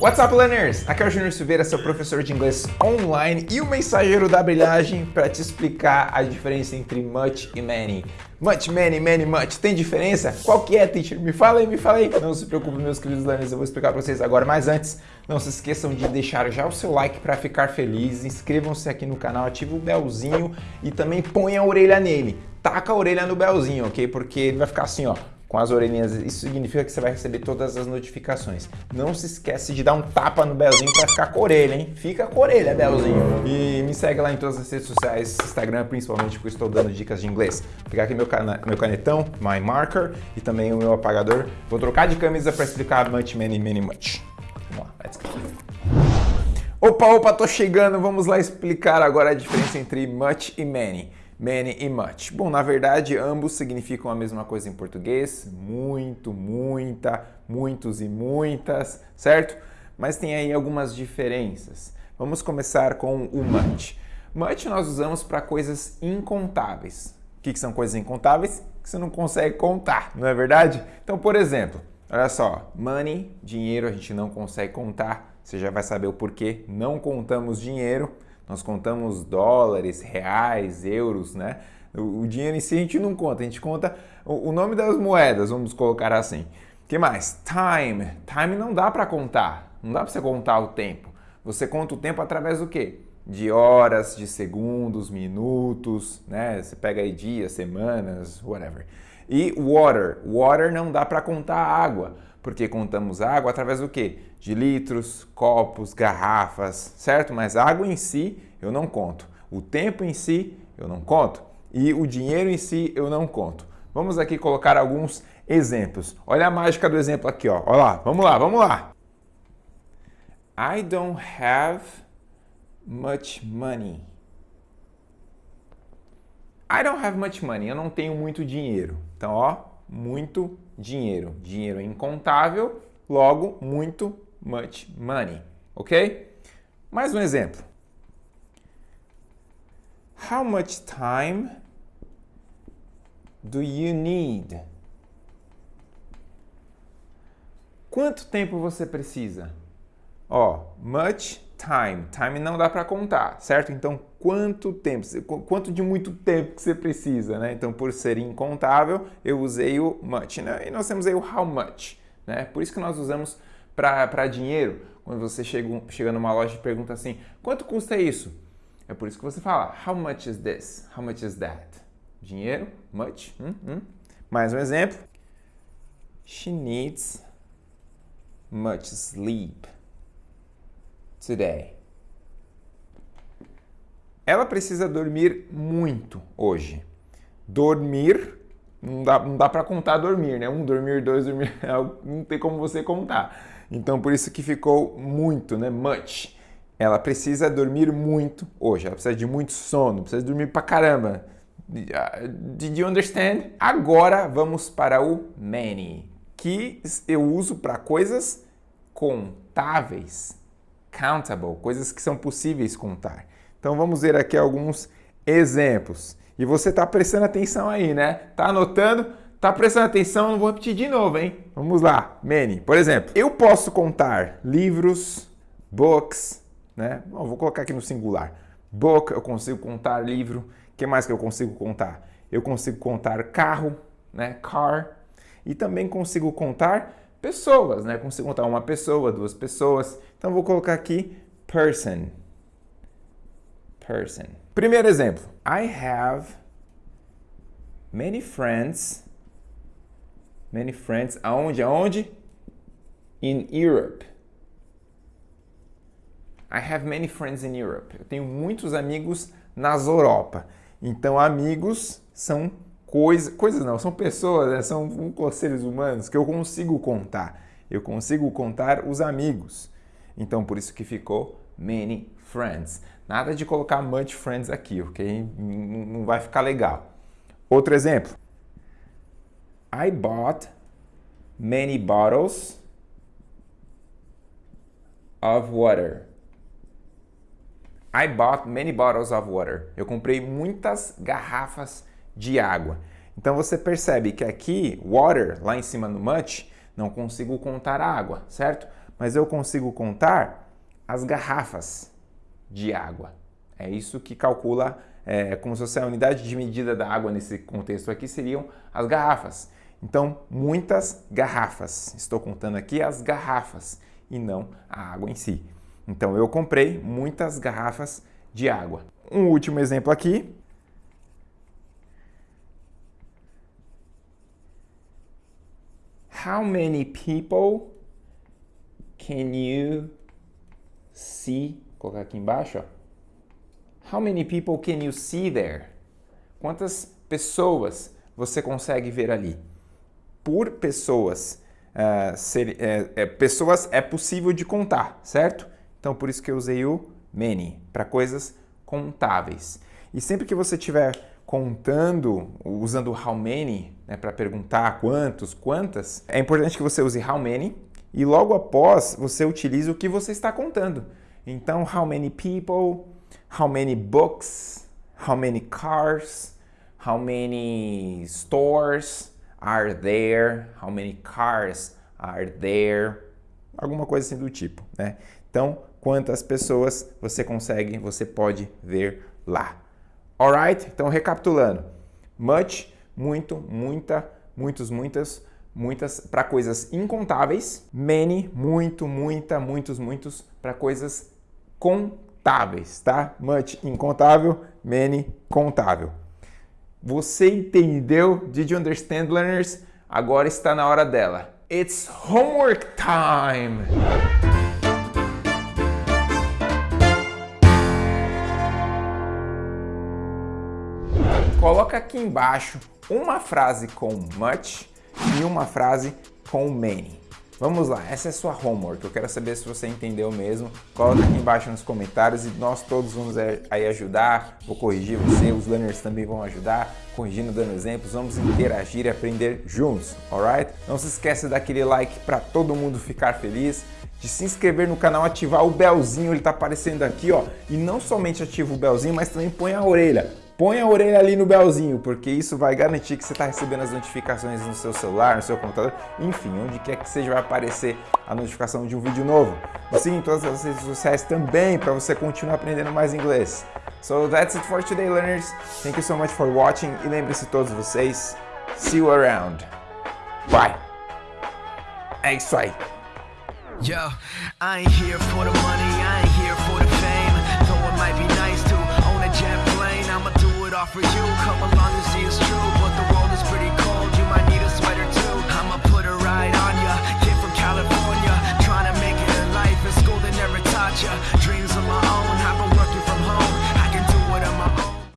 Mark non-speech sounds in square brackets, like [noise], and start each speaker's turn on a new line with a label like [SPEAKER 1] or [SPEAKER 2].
[SPEAKER 1] What's up, learners? Aqui é o Júnior Silveira, seu professor de inglês online e o mensageiro da brilhagem para te explicar a diferença entre much e many. Much, many, many, much. Tem diferença? Qual que é, teacher? Me fala aí, me fala aí. Não se preocupe, meus queridos learners, eu vou explicar para vocês agora. Mas antes, não se esqueçam de deixar já o seu like para ficar feliz. Inscrevam-se aqui no canal, ative o belzinho e também põe a orelha nele. Taca a orelha no belzinho, ok? Porque ele vai ficar assim, ó com as orelhinhas, isso significa que você vai receber todas as notificações. Não se esquece de dar um tapa no Belzinho para ficar com a orelha, hein? Fica com a orelha, Belzinho. E me segue lá em todas as redes sociais, Instagram principalmente, porque estou dando dicas de inglês. Vou pegar aqui meu, cana meu canetão, my marker, e também o meu apagador. Vou trocar de camisa para explicar much, many, many, much. Vamos lá, let's go. Opa, opa, tô chegando. Vamos lá explicar agora a diferença entre much e many many e much. Bom, na verdade, ambos significam a mesma coisa em português, muito, muita, muitos e muitas, certo? Mas tem aí algumas diferenças. Vamos começar com o much. Much nós usamos para coisas incontáveis. O que, que são coisas incontáveis? Que você não consegue contar, não é verdade? Então, por exemplo, olha só, money, dinheiro, a gente não consegue contar. Você já vai saber o porquê não contamos dinheiro. Nós contamos dólares, reais, euros, né? O, dinheiro em si a gente não conta, a gente conta o, nome das moedas, vamos colocar assim. que mais? Time. Time não dá para contar, não dá para você contar o tempo. Você conta o tempo através do quê? De horas, de segundos, minutos, né? Você pega aí dias, semanas, whatever. E water. Water não dá para contar água porque contamos água através do quê? De litros, copos, garrafas, certo? Mas água em si eu não conto. O tempo em si eu não conto. E o dinheiro em si eu não conto. Vamos aqui colocar alguns exemplos. Olha a mágica do exemplo aqui, ó. Olha lá, vamos lá, vamos lá. I don't have much money. I don't have much money. Eu não tenho muito dinheiro. Então, ó, muito dinheiro. Dinheiro é incontável, logo, muito, much money. Ok? Mais um exemplo. How much time do you need? Quanto tempo você precisa? Ó, much time. Time não dá para contar, certo? Então, quanto tempo, quanto de muito tempo que você precisa, né? Então, por ser incontável, eu usei o much, né? E nós temos aí o how much, né? Por isso que nós usamos para dinheiro. Quando você chega, chega numa loja e pergunta assim, quanto custa isso? É por isso que você fala, how much is this? How much is that? Dinheiro, much. Hum, hum. Mais um exemplo. She needs much sleep today. Ela precisa dormir muito hoje. Dormir, não dá, não dá para contar dormir, né? Um dormir, dois dormir, [laughs] é não tem como você contar. Então, por isso que ficou muito, né? Much. Ela precisa dormir muito hoje. Ela precisa de muito sono, precisa dormir pra caramba. Did you understand? Agora vamos para o many, que eu uso para coisas contáveis countable, coisas que são possíveis contar. Então vamos ver aqui alguns exemplos. E você está prestando atenção aí, né? Tá anotando? Tá prestando atenção? Não vou repetir de novo, hein? Vamos lá. Many. Por exemplo, eu posso contar livros, books, né? Bom, vou colocar aqui no singular. Book, eu consigo contar livro. O que mais que eu consigo contar? Eu consigo contar carro, né? Car. E também consigo contar pessoas, né? Consigo contar uma pessoa, duas pessoas. Então vou colocar aqui person. Person. Primeiro exemplo. I have many friends. Many friends. Aonde? Aonde? In Europe. I have many friends in Europe. Eu tenho muitos amigos nas Europa. Então, amigos são coisas, não, são pessoas, né? são seres humanos que eu consigo contar. Eu consigo contar os amigos. Então, por isso que ficou many friends. Nada de colocar much friends aqui, ok? Não vai ficar legal. Outro exemplo. I bought many bottles of water. I bought many bottles of water. Eu comprei muitas garrafas de água. Então você percebe que aqui, water, lá em cima no much, não consigo contar água, certo? mas eu consigo contar as garrafas de água. É isso que calcula, é, como se fosse a unidade de medida da água nesse contexto aqui, seriam as garrafas. Então, muitas garrafas. Estou contando aqui as garrafas e não a água em si. Então, eu comprei muitas garrafas de água. Um último exemplo aqui. How many people can you see? Vou colocar aqui embaixo. Ó. How many people can you see there? Quantas pessoas você consegue ver ali? Por pessoas, uh, ser, é, é, pessoas é possível de contar, certo? Então, por isso que eu usei o many, para coisas contáveis. E sempre que você estiver contando, usando how many, né, para perguntar quantos, quantas, é importante que você use how many e logo após você utilize o que você está contando. Então, how many people, how many books, how many cars, how many stores are there, how many cars are there, alguma coisa assim do tipo, né? Então, quantas pessoas você consegue, você pode ver lá. Alright? Então, recapitulando. Much, muito, muita, muitos, muitas, muitas para coisas incontáveis. Many, muito, muita, muitos, muitos para coisas contáveis, tá? Much, incontável. Many, contável. Você entendeu? Did you understand, learners? Agora está na hora dela. It's homework time! Coloca aqui embaixo uma frase com much e uma frase com many. Vamos lá, essa é sua homework, eu quero saber se você entendeu mesmo. Coloca aqui embaixo nos comentários e nós todos vamos aí ajudar, vou corrigir você, os learners também vão ajudar, corrigindo, dando exemplos, vamos interagir e aprender juntos, alright? Não se esqueça daquele like para todo mundo ficar feliz, de se inscrever no canal, ativar o belzinho, ele tá aparecendo aqui, ó. E não somente ativa o belzinho, mas também põe a orelha Põe a orelha ali no belzinho, porque isso vai garantir que você está recebendo as notificações no seu celular, no seu computador, enfim, onde quer que seja vai aparecer a notificação de um vídeo novo. Siga em todas as redes sociais também para você continuar aprendendo mais inglês. So that's it for today, learners. Thank you so much for watching e lembre-se todos vocês, see you around. Bye. É isso aí. Yo, I ain't here for the money, for you. Come along and see us